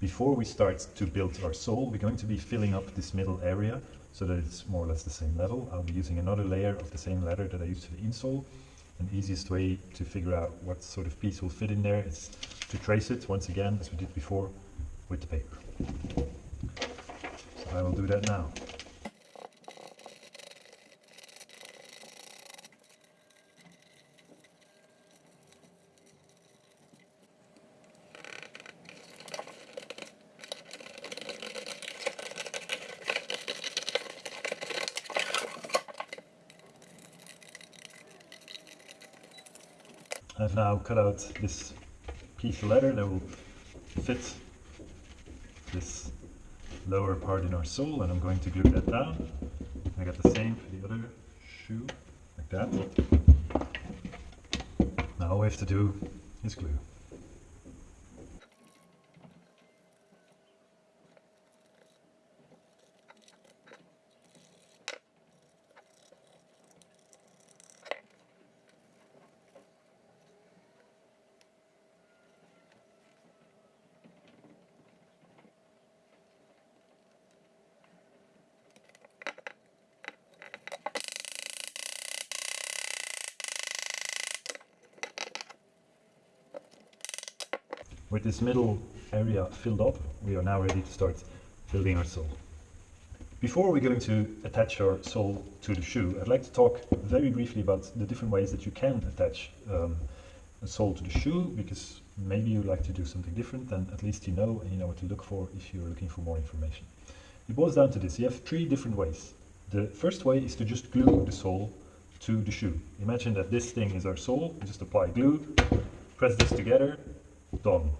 before we start to build our sole, we're going to be filling up this middle area so that it's more or less the same level. I'll be using another layer of the same leather that I used for the insole. The easiest way to figure out what sort of piece will fit in there is to trace it once again, as we did before, with the paper. So I will do that now. I've now cut out this piece of leather that will fit this lower part in our sole and I'm going to glue that down. I got the same for the other shoe, like that. Now all we have to do is glue. With this middle area filled up, we are now ready to start building our sole. Before we're going to attach our sole to the shoe, I'd like to talk very briefly about the different ways that you can attach um, a sole to the shoe, because maybe you like to do something different, then at least you know and you know what to look for if you're looking for more information. It boils down to this, you have three different ways. The first way is to just glue the sole to the shoe. Imagine that this thing is our sole, just apply glue, press this together, done.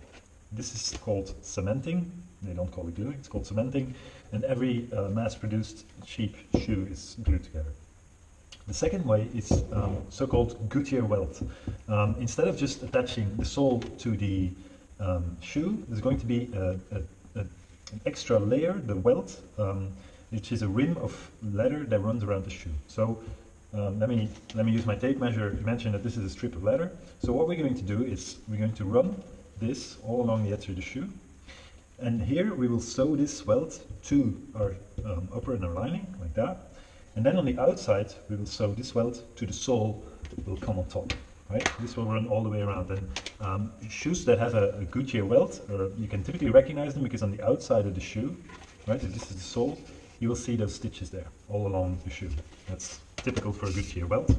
This is called cementing. They don't call it gluing, it's called cementing. And every uh, mass-produced cheap shoe is glued together. The second way is um, so-called Goodyear welt. Um, instead of just attaching the sole to the um, shoe, there's going to be a, a, a, an extra layer, the welt, um, which is a rim of leather that runs around the shoe. So um, let me let me use my tape measure. Mention that this is a strip of leather. So what we're going to do is we're going to run this all along the edge of the shoe. And here we will sew this welt to our um, upper inner lining, like that. And then on the outside, we will sew this welt to the sole that will come on top. Right? This will run all the way around. And um, shoes that have a, a Goodyear welt, or you can typically recognize them because on the outside of the shoe, right, if this is the sole, you will see those stitches there all along the shoe. That's typical for a Goodyear welt.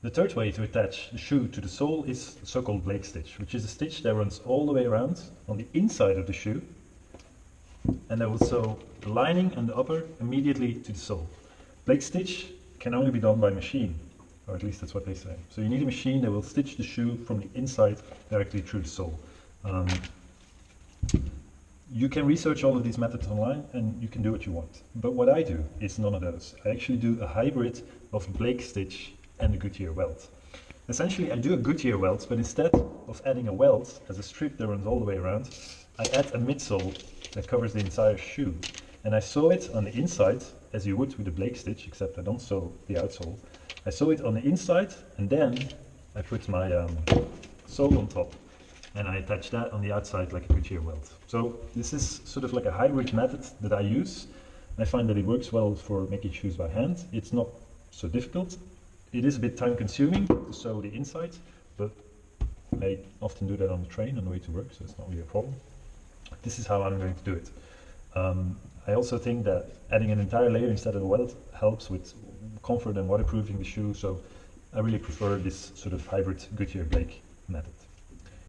The third way to attach the shoe to the sole is the so-called Blake stitch, which is a stitch that runs all the way around on the inside of the shoe and that will sew the lining and the upper immediately to the sole. Blake stitch can only be done by machine, or at least that's what they say. So you need a machine that will stitch the shoe from the inside directly through the sole. Um, you can research all of these methods online and you can do what you want. But what I do is none of those. I actually do a hybrid of Blake stitch and a Goodyear welt. Essentially, I do a Goodyear welt, but instead of adding a welt as a strip that runs all the way around, I add a midsole that covers the entire shoe. And I sew it on the inside, as you would with a Blake stitch, except I don't sew the outsole. I sew it on the inside, and then I put my um, sole on top. And I attach that on the outside like a Goodyear welt. So this is sort of like a hybrid method that I use. I find that it works well for making shoes by hand. It's not so difficult it is a bit time consuming to sew the inside, but I often do that on the train on the way to work, so it's not really a problem. This is how I'm going to do it. Um, I also think that adding an entire layer instead of a welt helps with comfort and waterproofing the shoe, so I really prefer this sort of hybrid Goodyear Blake method.